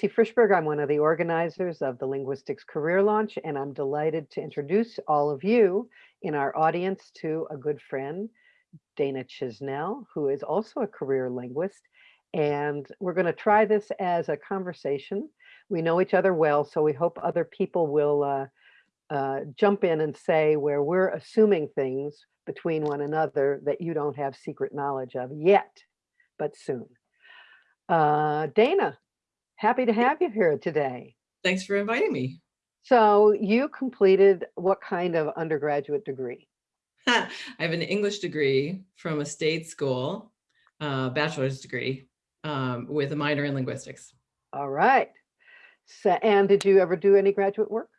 Nancy Frishberg. I'm one of the organizers of the Linguistics Career Launch, and I'm delighted to introduce all of you in our audience to a good friend, Dana Chisnell, who is also a career linguist. And we're going to try this as a conversation. We know each other well, so we hope other people will uh, uh, jump in and say where we're assuming things between one another that you don't have secret knowledge of yet, but soon. Uh, Dana, happy to have you here today. Thanks for inviting me. So you completed what kind of undergraduate degree? I have an English degree from a state school, uh, bachelor's degree um, with a minor in linguistics. All right. So, and did you ever do any graduate work?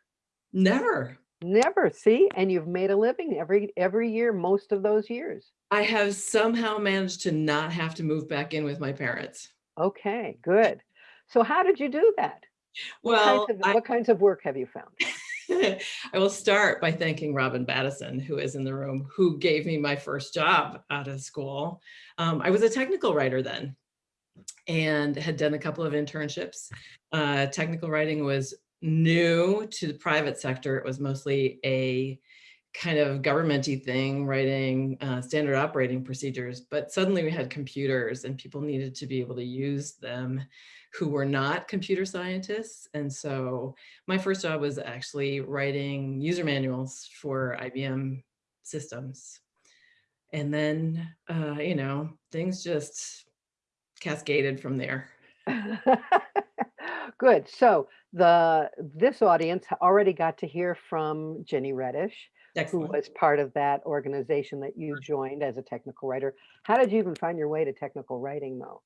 Never. Never. See, and you've made a living every every year, most of those years. I have somehow managed to not have to move back in with my parents. Okay, good. So how did you do that? Well, what kinds of, I, what kinds of work have you found? I will start by thanking Robbin Battison, who is in the room, who gave me my first job out of school. Um, I was a technical writer then and had done a couple of internships. Uh, technical writing was new to the private sector. It was mostly a kind of governmenty thing, writing uh, standard operating procedures, but suddenly we had computers and people needed to be able to use them who were not computer scientists. And so my first job was actually writing user manuals for IBM systems. And then, uh, you know, things just cascaded from there. Good. So the this audience already got to hear from Ginny Redish, Excellent. who was part of that organization that you joined as a technical writer. How did you even find your way to technical writing though?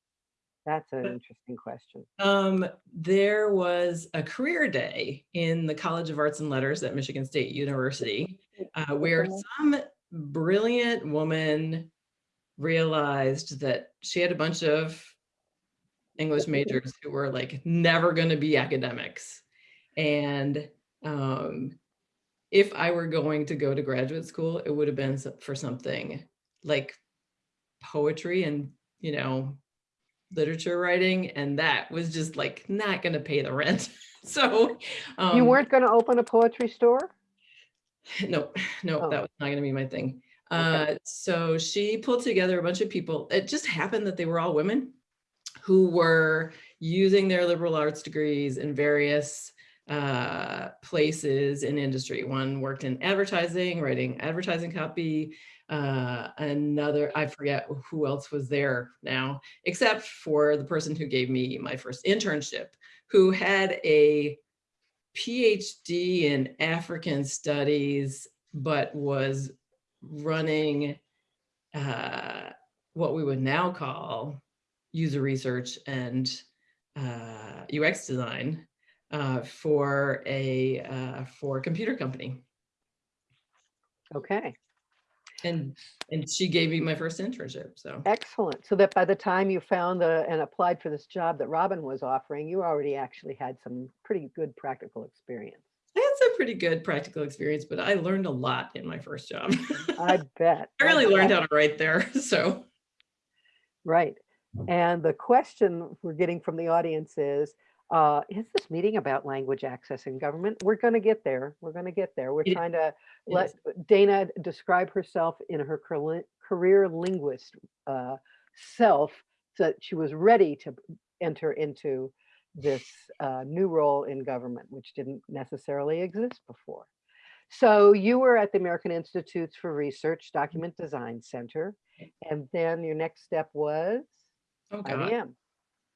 That's an interesting question. Um, there was a career day in the College of Arts and Letters at Michigan State University, uh, where some brilliant woman realized that she had a bunch of English majors who were like never going to be academics. And um, if I were going to go to graduate school, it would have been for something like poetry and, you know, literature writing. And that was just like not going to pay the rent. so um, you weren't going to open a poetry store? No, no, oh. that was not going to be my thing. Okay. Uh, so she pulled together a bunch of people. It just happened that they were all women who were using their liberal arts degrees in various uh, places in industry. One worked in advertising, writing advertising copy. Uh, another, I forget who else was there now, except for the person who gave me my first internship, who had a PhD in African studies, but was running uh, what we would now call user research and uh, UX design uh, for a uh, for a computer company. Okay. And and she gave me my first internship. So excellent. So that by the time you found the, and applied for this job that Robbin was offering, you already actually had some pretty good practical experience. I had some pretty good practical experience, but I learned a lot in my first job. I bet. I really I bet. learned how to write there. So right. And the question we're getting from the audience is, uh, is this meeting about language access in government? We're going to get there. We're going to get there. We're it, trying to let is. Dana describe herself in her career linguist uh, self so that she was ready to enter into this uh, new role in government, which didn't necessarily exist before. So you were at the American Institutes for Research Document Design Center, and then your next step was? Oh. IBM.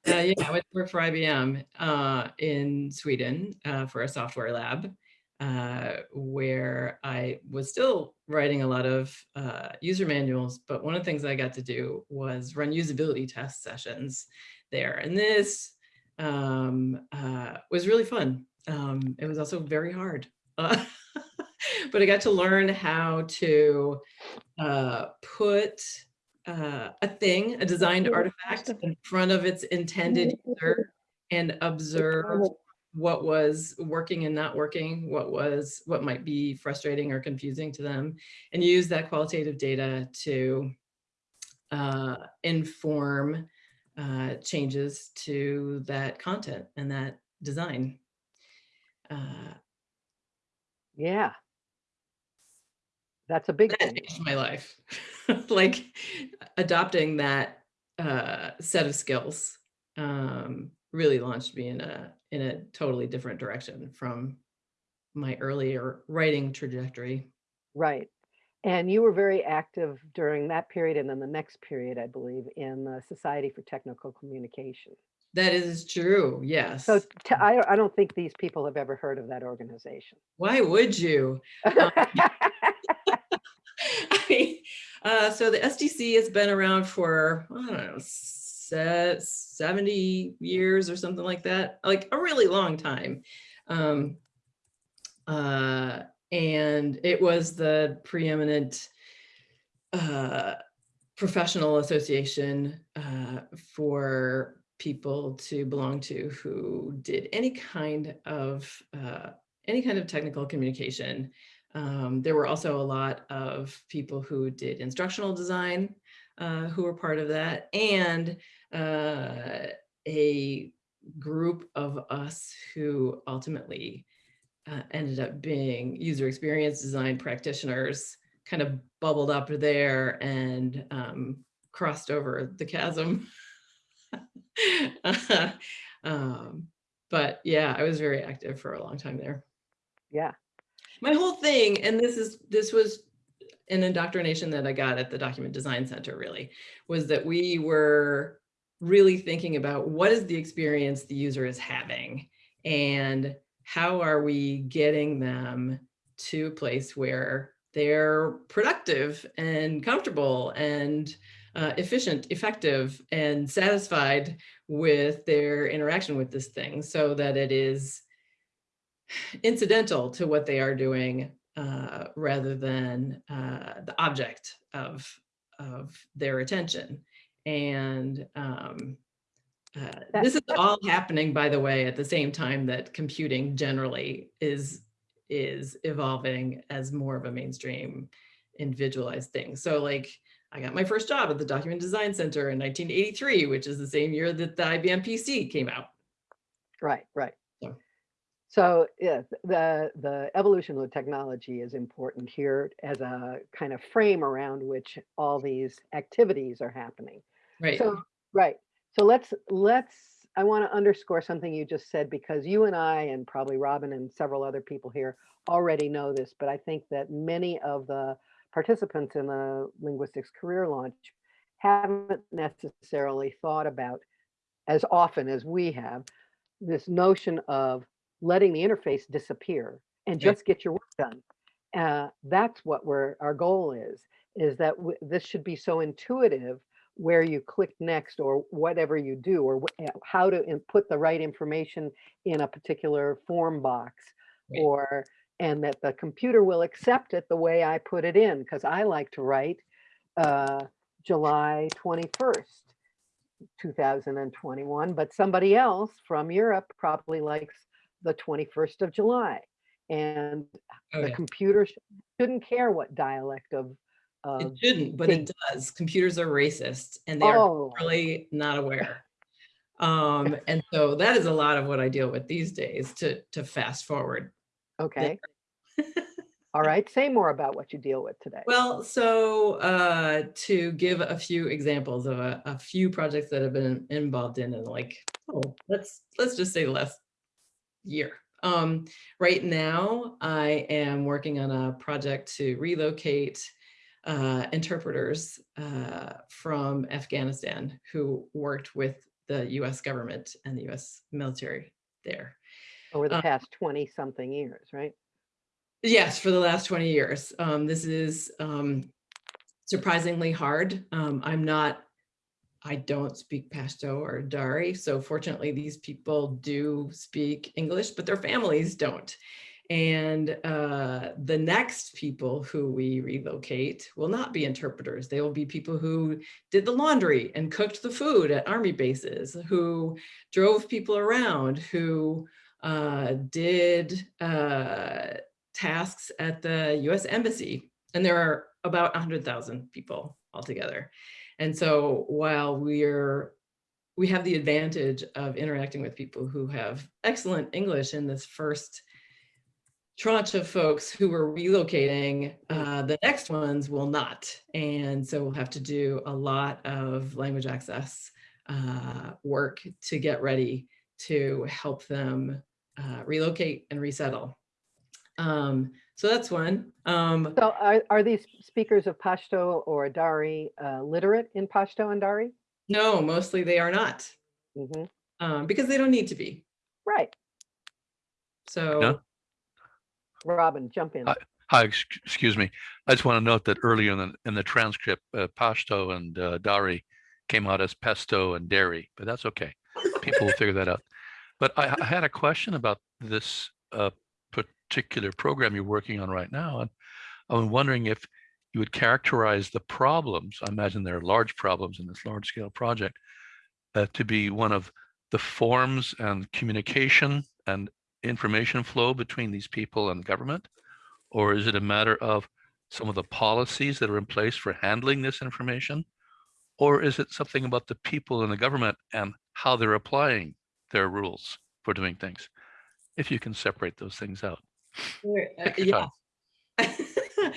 Uh, yeah, I went work for IBM uh, in Sweden uh, for a software lab uh, where I was still writing a lot of uh, user manuals, but one of the things I got to do was run usability test sessions there. And this um, uh, was really fun. Um, it was also very hard. but I got to learn how to put uh, a thing, a designed artifact in front of its intended user and observe what was working and not working, what was what might be frustrating or confusing to them, and use that qualitative data to uh, inform uh, changes to that content and that design. Uh, Yeah. That's a big that thing. changed my life. like adopting that uh, set of skills um, really launched me in a in a totally different direction from my earlier writing trajectory. Right. And you were very active during that period and then the next period, I believe, in the Society for Technical Communication. That is true. Yes. So I, I don't think these people have ever heard of that organization. Why would you? Mean, uh, so the STC has been around for, I don't know, 70 years or something like that, like a really long time. Um, uh, and it was the preeminent uh, professional association uh, for people to belong to who did any kind of uh, any kind of technical communication. Um, there were also a lot of people who did instructional design uh, who were part of that and uh, a group of us who ultimately uh, ended up being user experience design practitioners kind of bubbled up there and um, crossed over the chasm. um, but yeah, I was very active for a long time there. yeah. My whole thing, and this is this was an indoctrination that I got at the Document Design Center really, was that we were really thinking about what is the experience the user is having and how are we getting them to a place where they're productive and comfortable and uh, efficient, effective, and satisfied with their interaction with this thing so that it is incidental to what they are doing uh, rather than uh, the object of, of their attention. And um, uh, this is all happening, by the way, at the same time that computing generally is is evolving as more of a mainstream individualized thing. So like I got my first job at the Document Design Center in 1983, which is the same year that the IBM PC came out. Right, right. So- yeah, the the evolution of technology is important here as a kind of frame around which all these activities are happening. Right. So right. So let's let's I want to underscore something you just said because you and I and probably Robbin and several other people here already know this, but I think that many of the participants in the linguistics career launch haven't necessarily thought about as often as we have this notion of letting the interface disappear and just get your work done. Uh, that's what we're our goal is is that this should be so intuitive where you click next or whatever you do or uh, how to put the right information in a particular form box Right. or and that the computer will accept it the way I put it in because I like to write uh, July 21st 2021 but somebody else from Europe probably likes the 21st of July and Oh, the yeah. computer sh- shouldn't care what dialect of It shouldn't, but it does. Computers are racist and they are oh really not aware. Um, and so that is a lot of what I deal with these days to, to fast forward. okay all right say more about what you deal with today Well, so uh, to give a few examples of a, a few projects that have been involved in and like, oh, let's let's just say the last year. Um, right now, I am working on a project to relocate uh, interpreters uh, from Afghanistan who worked with the U.S. government and the U.S. military there. over the uh, past 20 something years right Yes, for the last 20 years. Um, this is um, surprisingly hard. Um, I'm not, I don't speak Pashto or Dari. So fortunately, these people do speak English, but their families don't. And uh, the next people who we relocate will not be interpreters. They will be people who did the laundry and cooked the food at army bases, who drove people around, who uh, did uh, tasks at the US Embassy. And there are about 100,000 people altogether. And so while we're we have the advantage of interacting with people who have excellent English in this first tranche of folks who are relocating. Uh, the next ones will not. And so we'll have to do a lot of language access uh, work to get ready to help them uh, relocate and resettle. Um, so that's one. Um, So are, are these speakers of Pashto or Dari uh, literate in Pashto and Dari? no, mostly they are not Mhm. um, because they don't need to be. Right. So Robbin, jump in. I- Hi, excuse me. I just want to note that earlier in the, in the transcript, uh, Pashto and uh, Dari came out as pesto and dairy, but that's okay. People will figure that out. But I, I had a question about this uh, particular program you're working on right now. And I'm wondering if you would characterize the problems, I imagine there are large problems in this large scale project, uh, to be one of the forms and communication and information flow between these people and government? Or is it a matter of some of the policies that are in place for handling this information? Or is it something about the people in the government and how they're applying their rules for doing things? If you can separate those things out. Uh, yeah.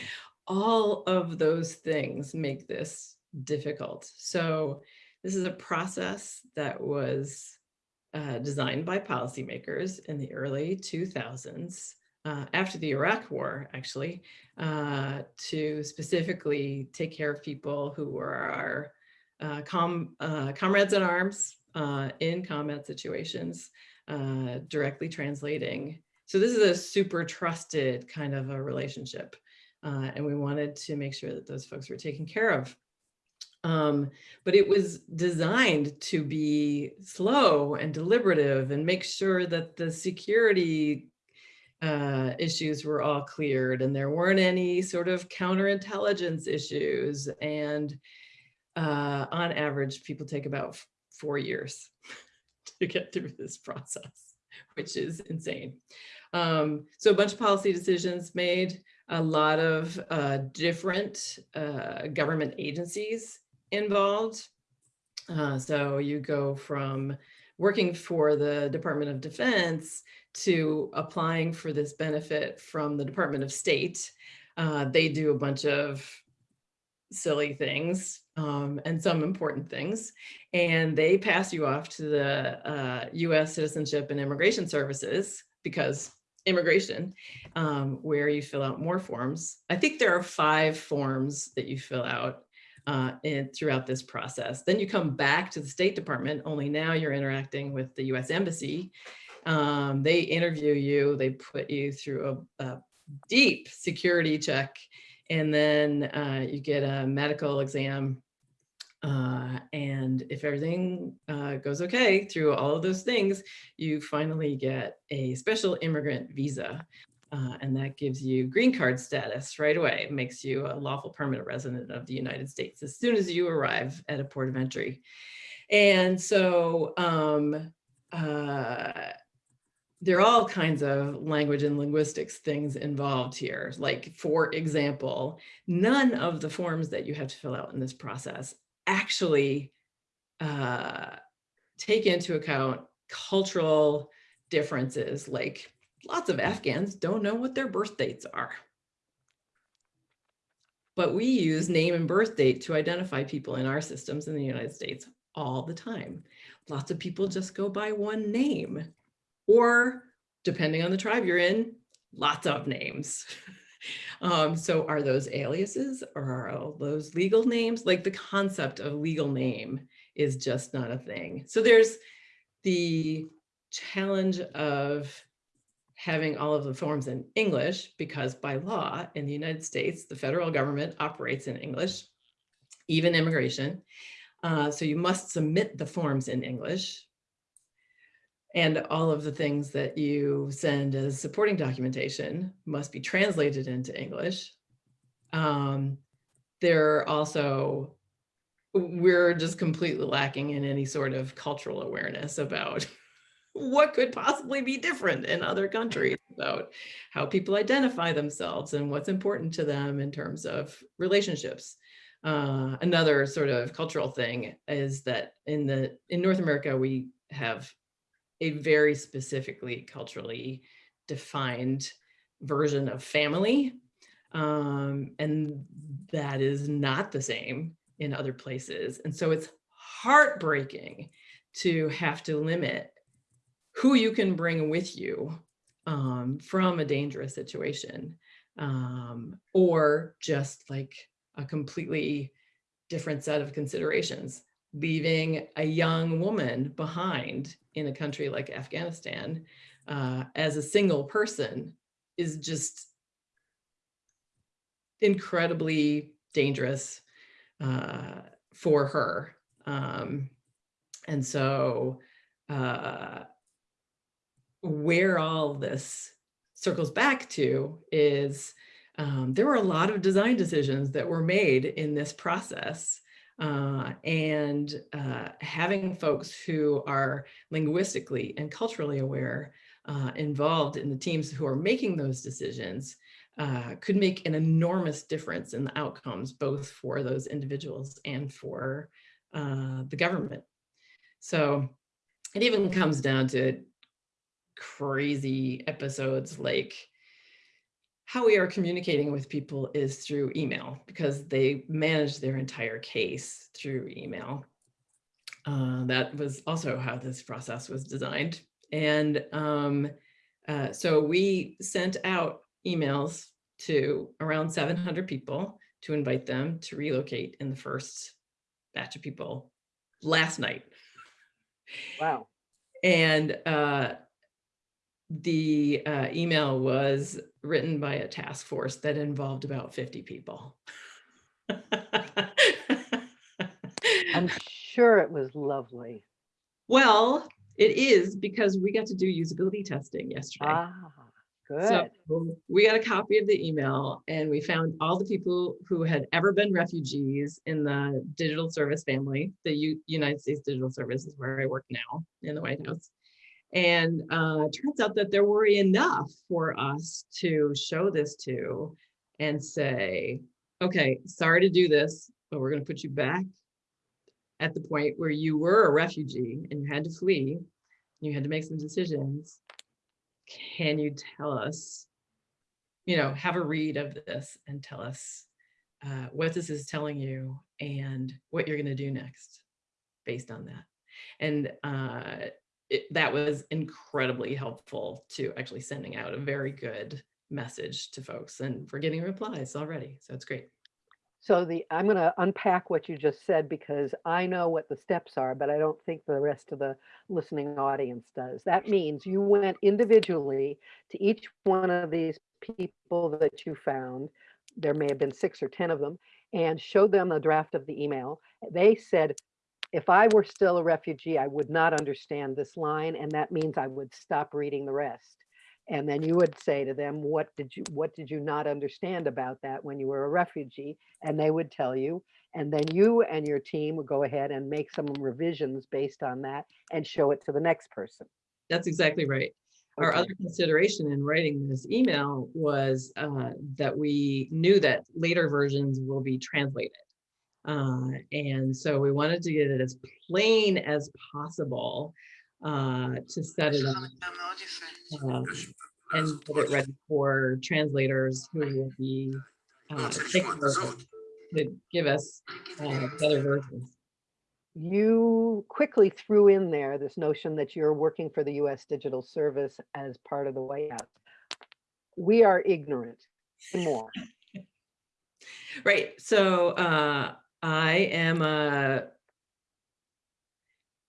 All of those things make this difficult. So this is a process that was uh, designed by policymakers in the early 2000s, uh, after the Iraq War, actually, uh, to specifically take care of people who were our uh, com uh, comrades in arms uh, in combat situations, uh, directly translating so this is a super trusted kind of a relationship. Uh, and we wanted to make sure that those folks were taken care of. Um, but it was designed to be slow and deliberative and make sure that the security uh, issues were all cleared and there weren't any sort of counterintelligence issues. And uh, on average, people take about four years to get through this process, which is insane. Um, so a bunch of policy decisions made, a lot of uh, different uh, government agencies involved. Uh, so you go from working for the Department of Defense to applying for this benefit from the Department of State. Uh, they do a bunch of silly things um, and some important things, and they pass you off to the uh, U.S. Citizenship and Immigration Services because immigration, um, where you fill out more forms. I think there are five forms that you fill out uh, in, throughout this process. Then you come back to the State Department, only now you're interacting with the US Embassy. Um, they interview you, they put you through a, a deep security check, and then uh, you get a medical exam uh, and if everything uh, goes okay through all of those things, you finally get a special immigrant visa. Uh, and that gives you green card status right away. It makes you a lawful permanent resident of the United States as soon as you arrive at a port of entry. And so um, uh, there are all kinds of language and linguistics things involved here. Like, for example, none of the forms that you have to fill out in this process actually uh, take into account cultural differences. Like lots of Afghans don't know what their birth dates are. But we use name and birth date to identify people in our systems in the United States all the time. Lots of people just go by one name or depending on the tribe you're in, lots of names. Um, so are those aliases or are all those legal names? Like the concept of legal name is just not a thing. So there's the challenge of having all of the forms in English because by law in the United States, the federal government operates in English, even immigration. Uh, so you must submit the forms in English and all of the things that you send as supporting documentation must be translated into English. Um, there also, we're just completely lacking in any sort of cultural awareness about what could possibly be different in other countries about how people identify themselves and what's important to them in terms of relationships. uh, another sort of cultural thing is that in the in North America we have a very specifically culturally defined version of family, um, and that is not the same in other places. And so it's heartbreaking to have to limit who you can bring with you um, from a dangerous situation um, or just like a completely different set of considerations. Leaving a young woman behind in a country like Afghanistan uh, as a single person is just incredibly dangerous uh, for her. Um, and so uh, where all this circles back to is um, there were a lot of design decisions that were made in this process. Uh, and uh, having folks who are linguistically and culturally aware uh, involved in the teams who are making those decisions uh, could make an enormous difference in the outcomes, both for those individuals and for uh, the government. So it even comes down to crazy episodes like how we are communicating with people is through email because they manage their entire case through email. Uh, that was also how this process was designed. And um, uh, so we sent out emails to around 700 people to invite them to relocate in the first batch of people last night. Wow. And uh, the uh, email was written by a task force that involved about 50 people. I'm sure it was lovely. well, it is because we got to do usability testing yesterday. Ah, good. So we got a copy of the email and we found all the people who had ever been refugees in the digital service family. The U United States Digital Service is where I work now in the White House. And uh, turns out that there were enough for us to show this to and say, okay, sorry to do this, but we're going to put you back at the point where you were a refugee and you had to flee. You had to make some decisions. Can you tell us, you know, have a read of this and tell us uh, what this is telling you and what you're going to do next based on that. And uh, it, that was incredibly helpful to actually sending out a very good message to folks and for getting replies already. So it's great. So the, I'm going to unpack what you just said because I know what the steps are, but I don't think the rest of the listening audience does. That means you went individually to each one of these people that you found. There may have been six or 10 of them and showed them the draft of the email. They said, if I were still a refugee, I would not understand this line, and that means I would stop reading the rest. And then you would say to them, what did you what did you not understand about that when you were a refugee? And they would tell you. And then you and your team would go ahead and make some revisions based on that and show it to the next person. That's exactly right. Our other consideration in writing this email was uh, that we knew that later versions will be translated. Uh, and so we wanted to get it as plain as possible uh, to set it up um, and get it ready for translators who will be uh, taking over to give us uh, better versions. You quickly threw in there this notion that you're working for the US Digital Service as part of the White House. We are ignorant more. Right. So uh, I am a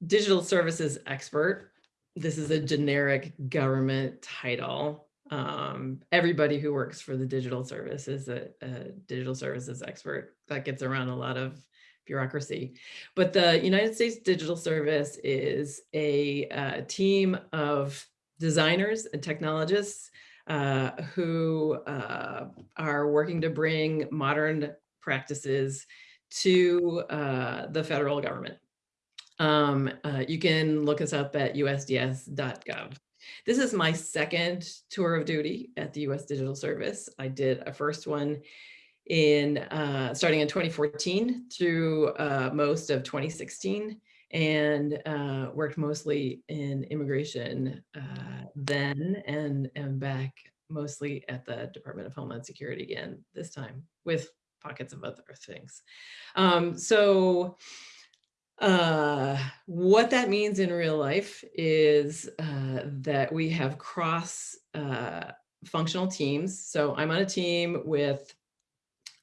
digital services expert. This is a generic government title. Um, everybody who works for the digital service is a, a digital services expert. That gets around a lot of bureaucracy. But the United States Digital Service is a, uh team of designers and technologists uh, who uh, are working to bring modern practices to uh, the federal government. Um, uh, you can look us up at usds.gov. This is my second tour of duty at the US Digital Service. I did a first one in uh, starting in 2014 through uh, most of 2016 and uh, worked mostly in immigration uh, then and, and back mostly at the Department of Homeland Security again, this time with pockets of other things. Um, so uh, what that means in real life is uh, that we have cross uh, functional teams. So I'm on a team with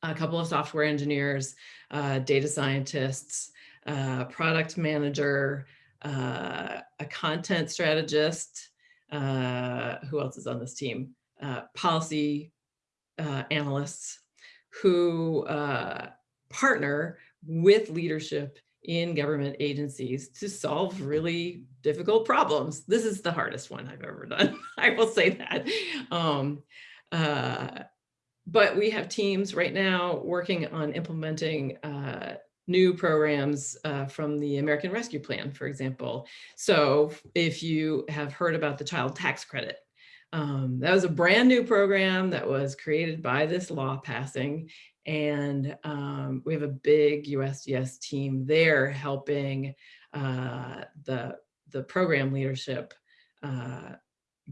a couple of software engineers, uh, data scientists, uh, product manager, uh, a content strategist, who else is on this team? Policy analysts who uh, partner with leadership in government agencies to solve really difficult problems. This is the hardest one I've ever done. I will say that. Um, uh, but we have teams right now working on implementing uh, new programs uh, from the American Rescue Plan, for example. So if you have heard about the child tax credit, um, that was a brand new program that was created by this law passing. And um, we have a big USDS team there helping uh, the, the program leadership uh,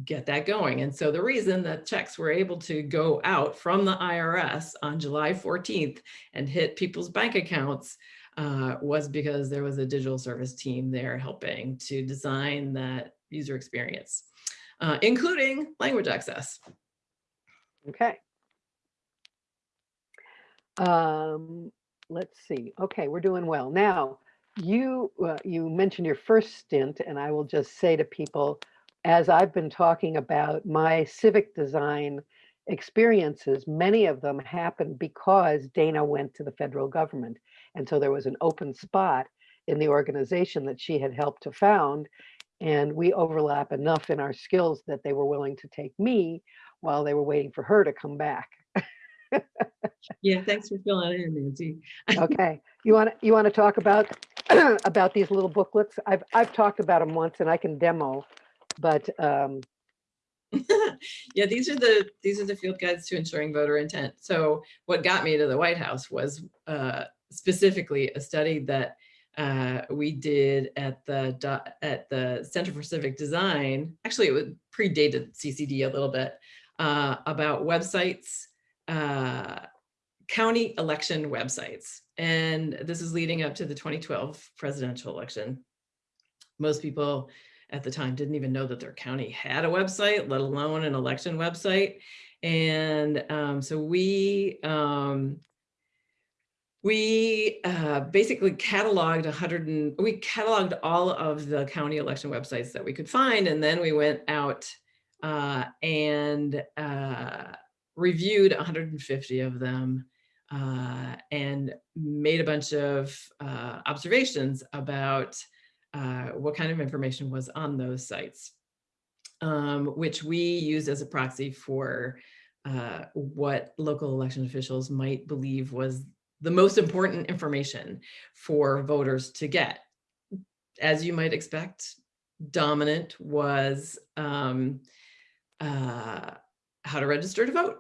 get that going. And so the reason that checks were able to go out from the IRS on July 14th and hit people's bank accounts uh, was because there was a digital service team there helping to design that user experience, uh, including language access. Okay. Um, let's see. Okay, we're doing well. Now, you uh, you mentioned your first stint, and I will just say to people, as I've been talking about my civic design experiences, many of them happened because Dana went to the federal government. And so there was an open spot in the organization that she had helped to found. And we overlap enough in our skills that they were willing to take me while they were waiting for her to come back. Yeah, thanks for filling in, Nancy. Okay, you want to you want to talk about about these little booklets? I've I've talked about them once and I can demo, but um, yeah, these are the these are the field guides to ensuring voter intent. So what got me to the White House was uh, specifically a study that uh, we did at the at the Center for Civic Design. Actually, it was predated CCD a little bit uh, about websites, uh, county election websites, and this is leading up to the 2012 presidential election. Most people at the time didn't even know that their county had a website, let alone an election website. And um, so we um, we uh, basically cataloged 100 and we cataloged all of the county election websites that we could find, and then we went out uh, and uh, reviewed 150 of them uh, and made a bunch of uh, observations about uh, what kind of information was on those sites, um, which we used as a proxy for uh, what local election officials might believe was the most important information for voters to get. As you might expect, dominant was um, uh, how to register to vote,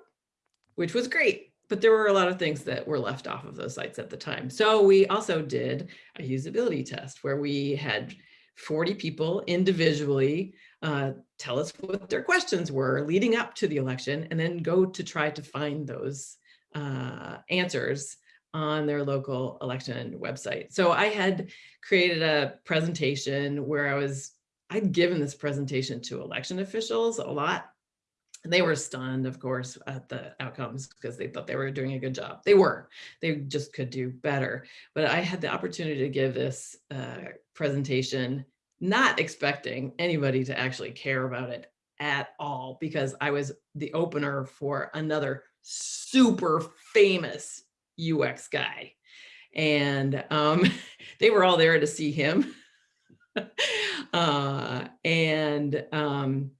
which was great but there were a lot of things that were left off of those sites at the time. So we also did a usability test where we had 40 people individually uh, tell us what their questions were leading up to the election and then go to try to find those uh, answers on their local election website. So I had created a presentation where I was, I'd given this presentation to election officials a lot And they were stunned, of course, at the outcomes because they thought they were doing a good job. They were, they just could do better. But I had the opportunity to give this uh, presentation, not expecting anybody to actually care about it at all, because I was the opener for another super famous UX guy. And um, they were all there to see him. uh, and um,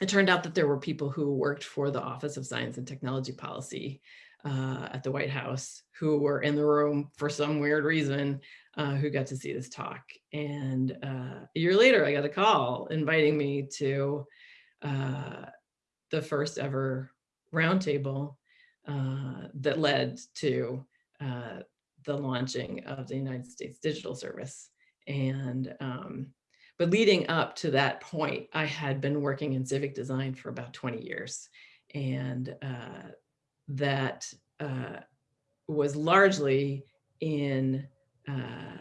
it turned out that there were people who worked for the Office of Science and Technology Policy uh, at the White House who were in the room for some weird reason uh, who got to see this talk. And uh, a year later, I got a call inviting me to uh, the first ever roundtable uh, that led to uh, the launching of the United States Digital Service. And, um, but leading up to that point, I had been working in civic design for about 20 years. And uh, that uh, was largely in uh,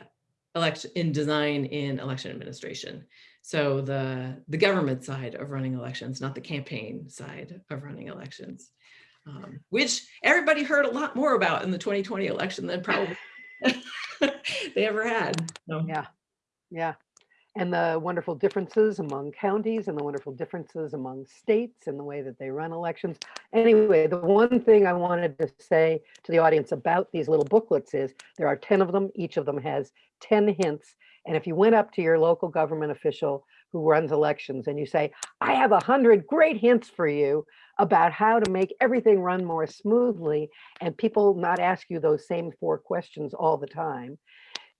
election, in design in election administration. So the, the government side of running elections, not the campaign side of running elections um, which everybody heard a lot more about in the 2020 election than probably they ever had. So, Yeah. Yeah. And the wonderful differences among counties and the wonderful differences among states and the way that they run elections. Anyway, the one thing I wanted to say to the audience about these little booklets is there are 10 of them. Each of them has 10 hints. And if you went up to your local government official who runs elections and you say, I have a hundred great hints for you about how to make everything run more smoothly and people not ask you those same four questions all the time,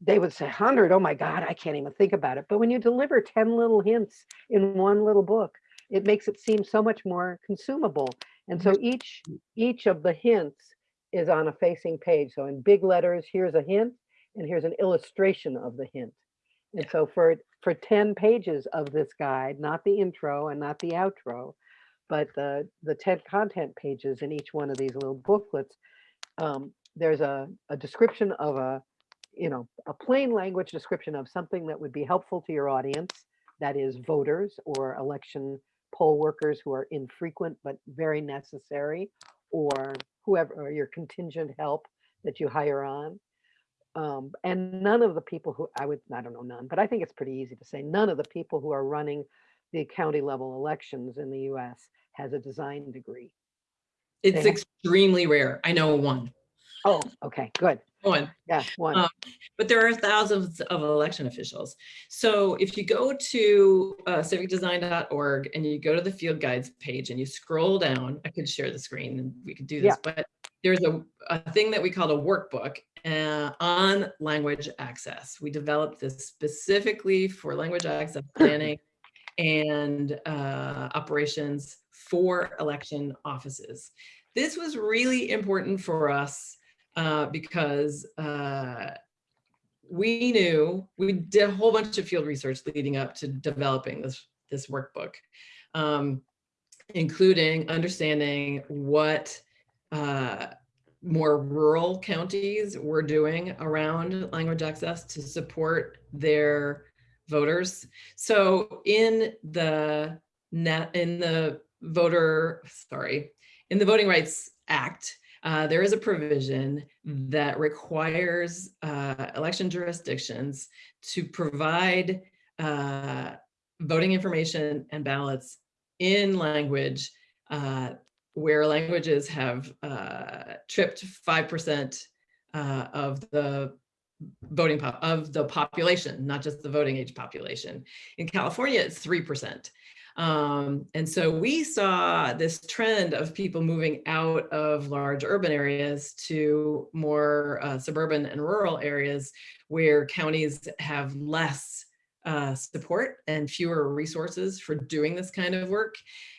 they would say 100 oh my god i can't even think about it. But when you deliver 10 little hints in one little book it makes it seem so much more consumable. And so mm-hmm. each each of the hints is on a facing page. So in big letters here's a hint and here's an illustration of the hint and so for for 10 pages of this guide not the intro and not the outro but the the 10 content pages in each one of these little booklets um, there's a, a description of a you know, a plain language description of something that would be helpful to your audience, that is voters or election poll workers who are infrequent but very necessary, or whoever, or your contingent help that you hire on. Um, and none of the people who, I would, I don't know none, but I think it's pretty easy to say, none of the people who are running the county level elections in the US has a design degree. it's Yeah. extremely rare. I know one. Oh, okay, good. One. Yeah, one. Um, but there are thousands of election officials. So if you go to uh, civicdesign.org and you go to the field guides page and you scroll down, I could share the screen and we could do this, but there's a, a thing that we called a workbook uh, on language access. We developed this specifically for language access planning and uh, operations for election offices. This was really important for us uh, because uh, we knew we did a whole bunch of field research leading up to developing this this workbook, um, including understanding what uh, more rural counties were doing around language access to support their voters. So in the net in the voter sorry in the Voting Rights Act, uh, there is a provision that requires uh, election jurisdictions to provide uh, voting information and ballots in language uh, where languages have uh, tripped 5% uh, of the voting pop of the population, not just the voting age population. In California, it's 3%. Um, and so we saw this trend of people moving out of large urban areas to more uh, suburban and rural areas where counties have less uh, support and fewer resources for doing this kind of work.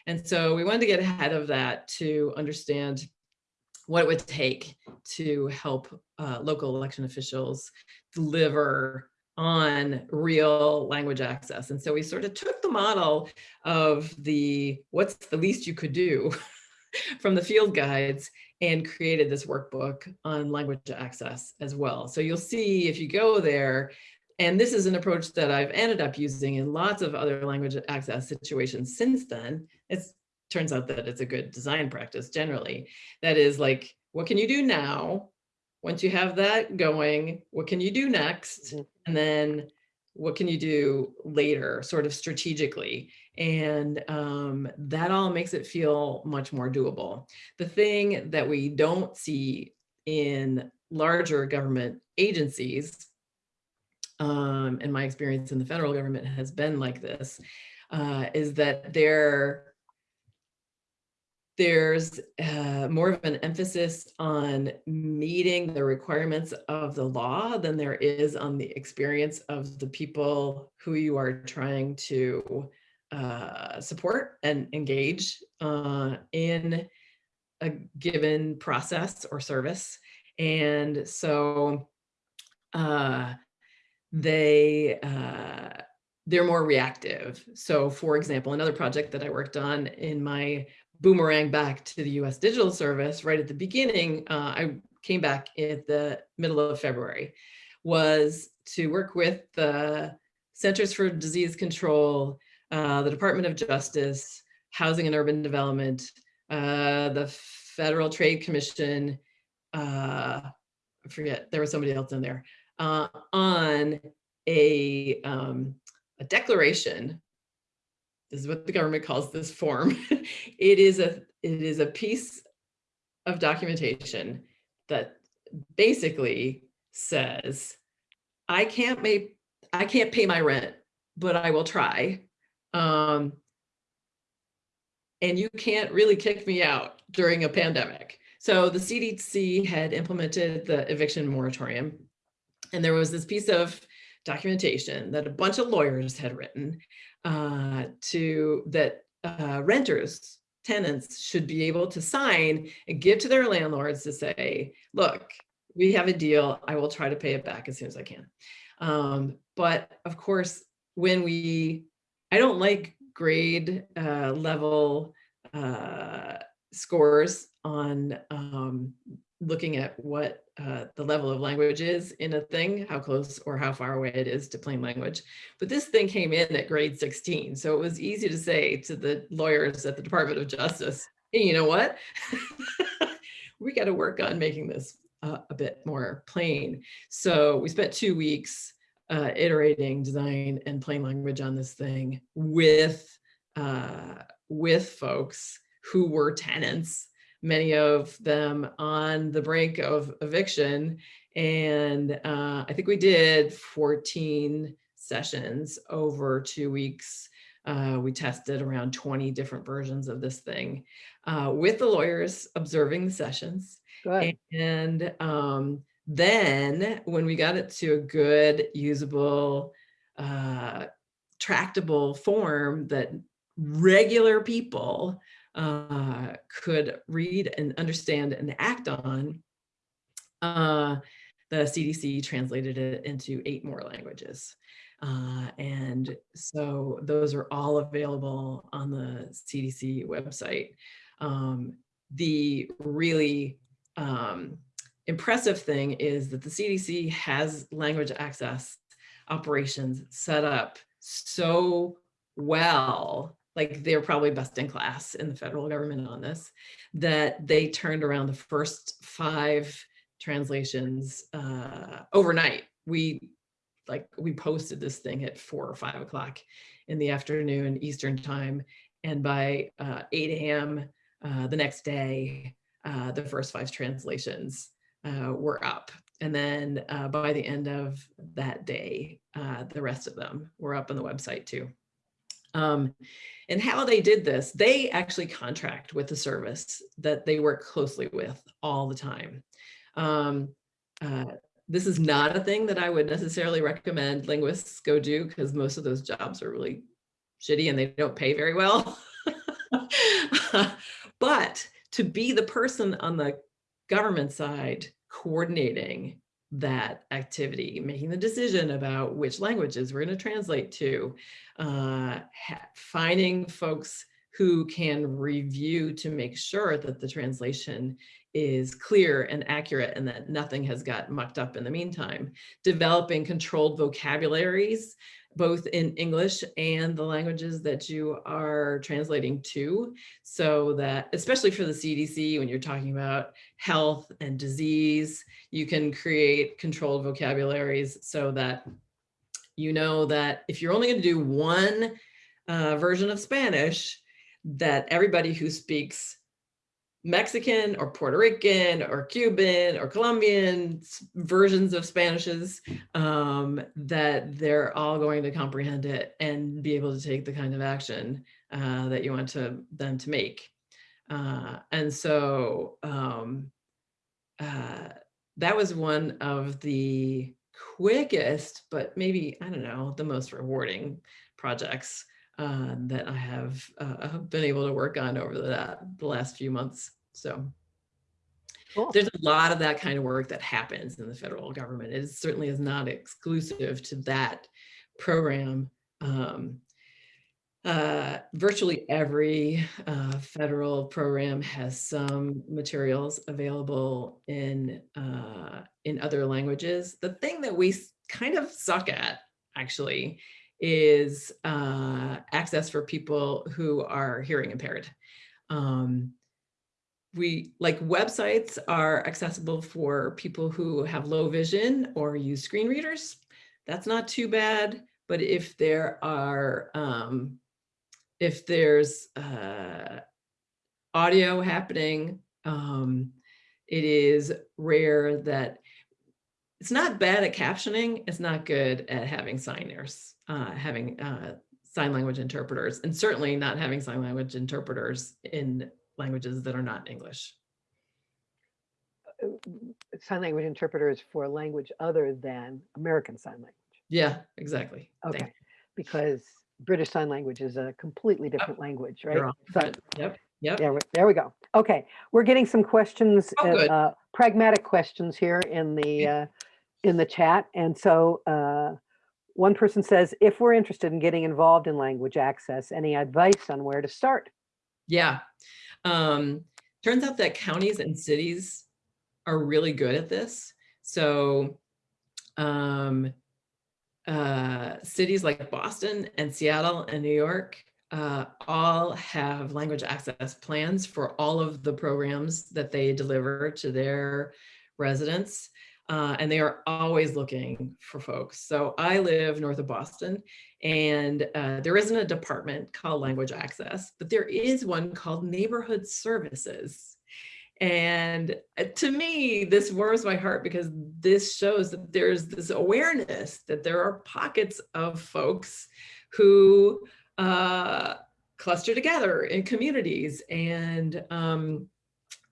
And so we wanted to get ahead of that to understand what it would take to help uh, local election officials deliver on real language access. And so we sort of took the model of the what's the least you could do from the field guides and created this workbook on language access as well. So you'll see if you go there, and this is an approach that I've ended up using in lots of other language access situations since then. It turns out that it's a good design practice generally. That is like, what can you do now? Once you have that going, what can you do next? Mhm. And then what can you do later, sort of strategically? And um, that all makes it feel much more doable. The thing that we don't see in larger government agencies, um, and my experience in the federal government has been like this, uh, is that they're there's uh, more of an emphasis on meeting the requirements of the law than there is on the experience of the people who you are trying to uh, support and engage uh, in a given process or service. And so uh, they, uh, they're more reactive. So for example, another project that I worked on in my boomerang back to the US Digital Service right at the beginning, uh, I came back at the middle of February, was to work with the Centers for Disease Control, uh, the Department of Justice, Housing and Urban Development, uh, the Federal Trade Commission, uh, I forget, there was somebody else in there, uh, on a, um, a declaration. This is what the government calls this form. it is a it is a piece of documentation that basically says, I can't make I can't pay my rent, but I will try. Um, and you can't really kick me out during a pandemic. So the CDC had implemented the eviction moratorium. And there was this piece of documentation that a bunch of lawyers had written uh, to that uh, renters, tenants should be able to sign and give to their landlords to say, look, we have a deal. I will try to pay it back as soon as I can. Um, but of course, when we, I don't like grade uh, level uh, scores on um, looking at what uh, the level of language is in a thing, how close or how far away it is to plain language. But this thing came in at grade 16. So it was easy to say to the lawyers at the Department of Justice, hey, you know what? we got to work on making this uh, a bit more plain. So we spent two weeks uh, iterating design and plain language on this thing with, uh, with folks who were tenants many of them on the brink of eviction. And uh, I think we did 14 sessions over two weeks. Uh, we tested around 20 different versions of this thing uh, with the lawyers observing the sessions. Good. And um, then when we got it to a good, usable, uh, tractable form that regular people uh, could read and understand and act on, uh, the CDC translated it into eight more languages. Uh, and so those are all available on the CDC website. Um, the really um, impressive thing is that the CDC has language access operations set up so well like they're probably best in class in the federal government on this, that they turned around the first five translations uh, overnight. We like we posted this thing at four or five o'clock in the afternoon Eastern time. And by uh, 8 a.m. Uh, the next day, uh, the first five translations uh, were up. And then uh, by the end of that day, the rest of them were up on the website too. Um, and how they did this, they actually contract with the service that they work closely with all the time. Um, uh, this is not a thing that I would necessarily recommend linguists go do because most of those jobs are really shitty and they don't pay very well. but to be the person on the government side coordinating that activity, making the decision about which languages we're going to translate to, uh, finding folks who can review to make sure that the translation is clear and accurate and that nothing has got mucked up in the meantime. Developing controlled vocabularies both in English and the languages that you are translating to. So that, especially for the CDC, when you're talking about health and disease, you can create controlled vocabularies so that you know that if you're only going to do one uh, version of Spanish, that everybody who speaks Mexican or Puerto Rican or Cuban or Colombian versions of Spanishes, um, that they're all going to comprehend it and be able to take the kind of action uh, that you want to them to make. Uh, and so um, uh, that was one of the quickest, but maybe, I don't know, the most rewarding projects uh, that I have uh, been able to work on over the, the last few months. So Cool. there's a lot of that kind of work that happens in the federal government. It certainly is not exclusive to that program. Um, uh, virtually every uh, federal program has some materials available in uh, in other languages. The thing that we kind of suck at, actually, is uh, access for people who are hearing impaired. Um, we like websites are accessible for people who have low vision or use screen readers. That's not too bad. But if there are, um, if there's uh, audio happening, um, it is rare that it's not bad at captioning. It's not good at having signers, uh, having uh, sign language interpreters, and certainly not having sign language interpreters in languages that are not English. Sign language interpreters for language other than American Sign Language. Yeah, exactly. Okay, because British Sign Language is a completely different language, right? So- Yep, yep. There, we- there we go. Okay, we're getting some questions, Oh, uh, uh, pragmatic questions here in the, uh, in the chat. And so uh, one person says, if we're interested in getting involved in language access, any advice on where to start? Yeah. Um, turns out that counties and cities are really good at this. So um, uh, cities like Boston and Seattle and New York uh, all have language access plans for all of the programs that they deliver to their residents. Uh, and they are always looking for folks. So I live north of Boston and uh, there isn't a department called language access, but there is one called neighborhood services. And uh, to me, this warms my heart because this shows that there's this awareness that there are pockets of folks who uh, cluster together in communities. And um,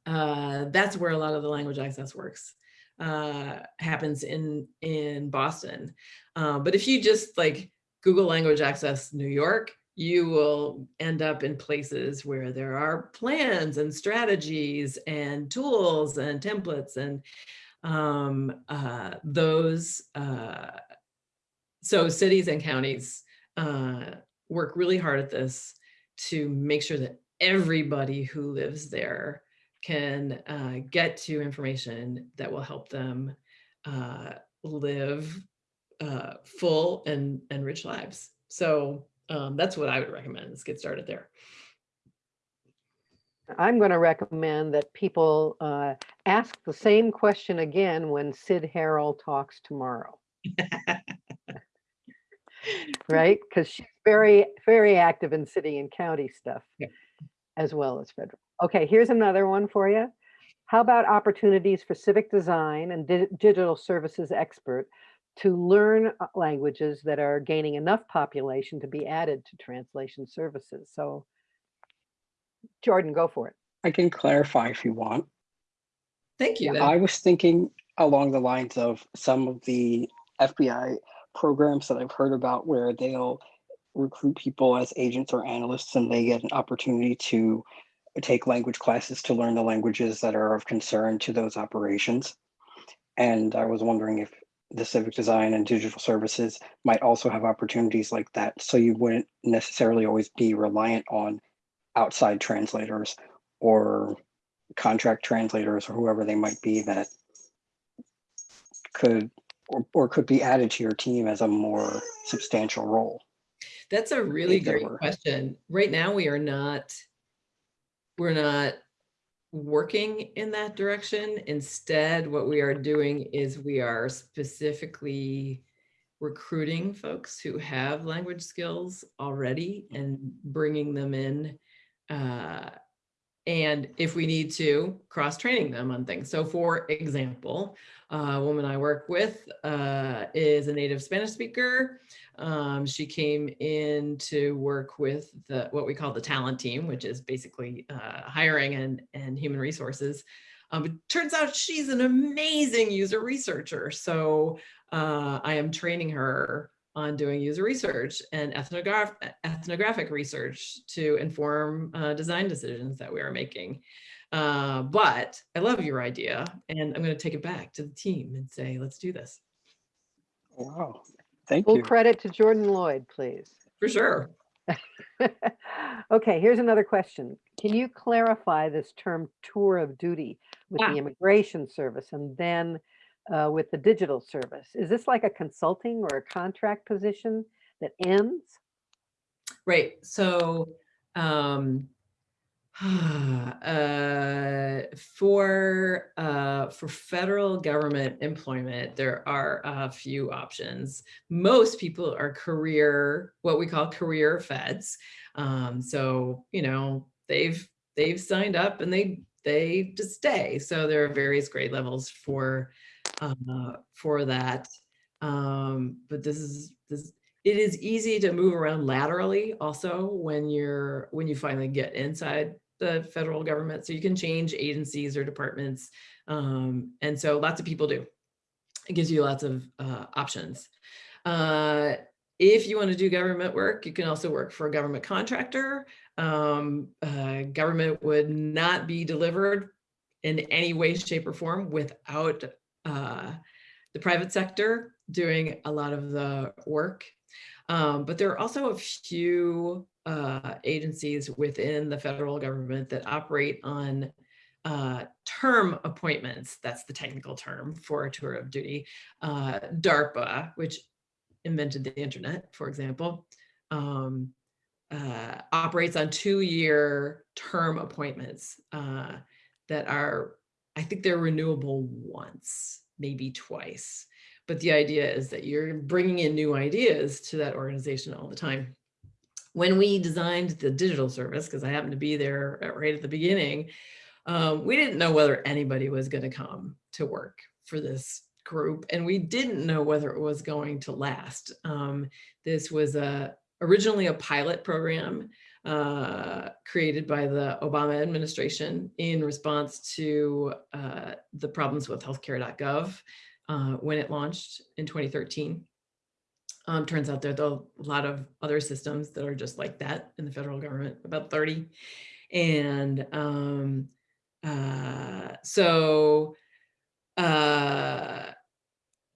uh, that's where a lot of the language access works uh, happens in, in Boston. Uh, but if you just like Google Language Access New York, you will end up in places where there are plans and strategies and tools and templates and um, uh, those. Uh, so cities and counties uh, work really hard at this to make sure that everybody who lives there can uh, get to information that will help them uh, live uh, full and, and rich lives. So um, that's what I would recommend is get started there. I'm going to recommend that people uh, ask the same question again when Cyd Harrell talks tomorrow. Right? Because she's very, very active in city and county stuff Yeah. as well as federal. Okay, here's another one for you. How about opportunities for civic design and di- digital services expert to learn uh, languages that are gaining enough population to be added to translation services? So Jordan, go for it. I can clarify if you want. Thank you. Yeah, I was thinking along the lines of some of the FBI programs that I've heard about where they'll recruit people as agents or analysts and they get an opportunity to take language classes to learn the languages that are of concern to those operations. And I was wondering if the civic design and digital services might also have opportunities like that. So you wouldn't necessarily always be reliant on outside translators or contract translators or whoever they might be that could or, or could be added to your team as a more substantial role. That's a really great question. Right now, we are not, we're not working in that direction. Instead, what we are doing is we are specifically recruiting folks who have language skills already and bringing them in. uh, and if we need to, cross-training them on things. So for example, a woman I work with uh, is a native Spanish speaker. Um, she came in to work with the what we call the talent team, which is basically uh, hiring and, and human resources. Um, it turns out she's an amazing user researcher. So uh, I am training her on doing user research and ethnograph ethnographic research to inform uh, design decisions that we are making. Uh, but I love your idea and I'm going to take it back to the team and say, let's do this Wow, thank Full you. Full credit to Jordan Lloyd, please. for sure. Okay, here's another question. Can you clarify this term tour of duty with Ah. the immigration service and then uh, with the digital service? Is this like a consulting or a contract position that ends? Right. So, um, uh, for uh, for federal government employment, there are a few options. Most people are career, what we call career feds. Um, so, you know, they've they've signed up and they they just stay. So there are various grade levels for uh, for that. Um, but this is this it is easy to move around laterally also when you're when you finally get inside the federal government so you can change agencies or departments um, and so lots of people do. It gives you lots of uh, options. Uh, if you want to do government work you can also work for a government contractor. Um, uh, government would not be delivered in any way shape or form without uh, the private sector doing a lot of the work um, but there are also a few uh, agencies within the federal government that operate on uh, term appointments. That's the technical term for a tour of duty. Uh, DARPA, which invented the internet, for example, um, uh, operates on two-year term appointments uh, that are, I think they're renewable once, maybe twice. But the idea is that you're bringing in new ideas to that organization all the time. When we designed the digital service, because I happened to be there at- right at the beginning, um, we didn't know whether anybody was going to come to work for this group, and we didn't know whether it was going to last. Um, this was a originally a pilot program uh, created by the Obama administration in response to uh, the problems with healthcare.gov uh, when it launched in 2013. Um, turns out there's a lot of other systems that are just like that in the federal government, about 30. And um, uh, so uh,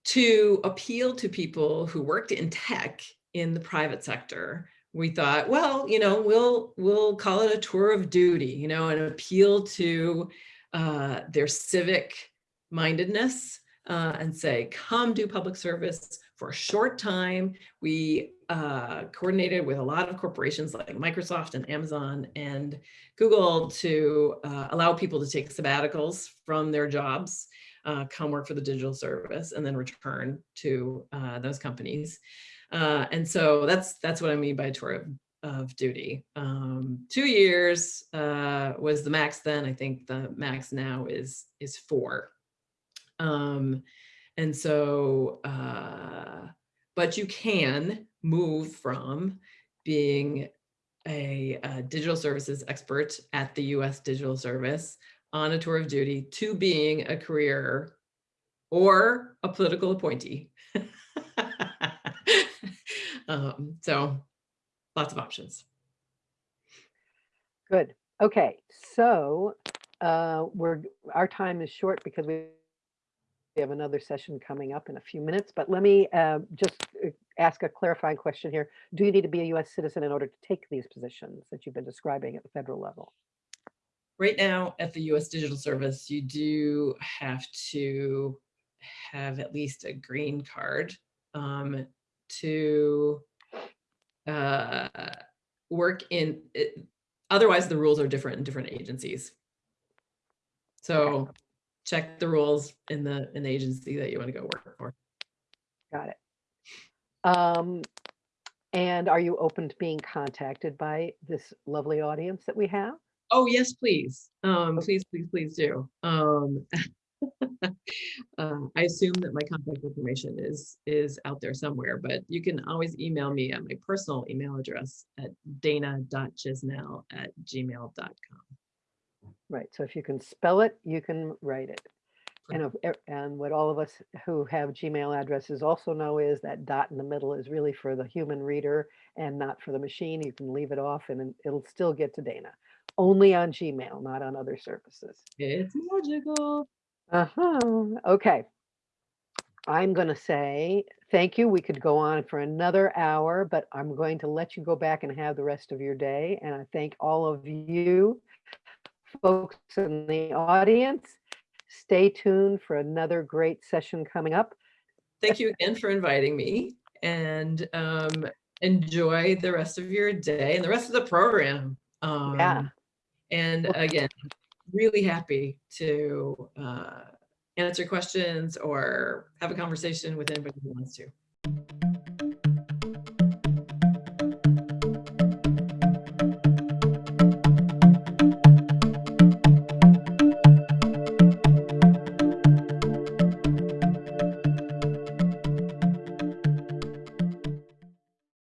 to appeal to people who worked in tech in the private sector, we thought, well, you know, we'll we'll call it a tour of duty, you know, and appeal to uh, their civic mindedness uh, and say, come do public service for a short time. We uh, coordinated with a lot of corporations like Microsoft and Amazon and Google to uh, allow people to take sabbaticals from their jobs, uh, come work for the digital service, and then return to uh, those companies. Uh, and so that's that's what I mean by tour of, of duty. Um, two years was the max then. I think the max now is is four. Um, and so, uh, but you can move from being a, a digital services expert at the US Digital Service on a tour of duty to being a career or a political appointee. um, so lots of options. Good. Okay, so uh, we're, our time is short because we we have another session coming up in a few minutes, but let me uh, just uh, ask a clarifying question here. Do you need to be a US citizen in order to take these positions that you've been describing at the federal level? Right now at the US Digital Service, you do have to have at least a green card um, to uh, work in, it- otherwise the rules are different in different agencies. So check the rules in the, in the agency that you want to go work for. Got it. Um, and are you open to being contacted by this lovely audience that we have? Oh, yes, please. Um, please, please, please do. Um, uh, I assume that my contact information is is out there somewhere, but you can always email me at my personal email address at dana.chisnell at gmail.com. Right, so if you can spell it, you can write it. And, e- and what all of us who have Gmail addresses also know is that dot in the middle is really for the human reader and not for the machine. You can leave it off and it'll still get to Dana. only on Gmail, not on other services. It's magical. Uh-huh, okay. I'm gonna say, thank you. We could go on for another hour, but I'm going to let you go back and have the rest of your day. And I thank all of you folks in the audience. Stay tuned for another great session coming up. Thank you again for inviting me and um, enjoy the rest of your day and the rest of the program. Um, Yeah. And again, really happy to uh, answer questions or have a conversation with anybody who wants to.